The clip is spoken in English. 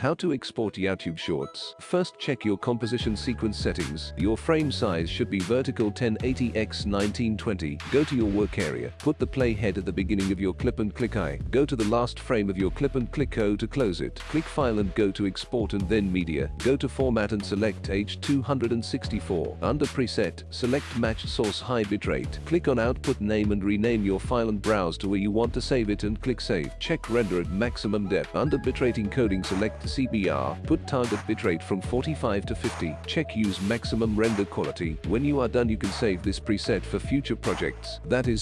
How to export YouTube Shorts. First check your composition sequence settings. Your frame size should be vertical 1080x1920. Go to your work area. Put the playhead at the beginning of your clip and click I. Go to the last frame of your clip and click O to close it. Click File and go to Export and then Media. Go to Format and select H264. Under Preset, select Match Source High Bitrate. Click on Output Name and rename your file and browse to where you want to save it and click Save. Check Render at maximum depth. Under Bitrate encoding select CBR. Put target bitrate from 45 to 50. Check use maximum render quality. When you are done you can save this preset for future projects. That is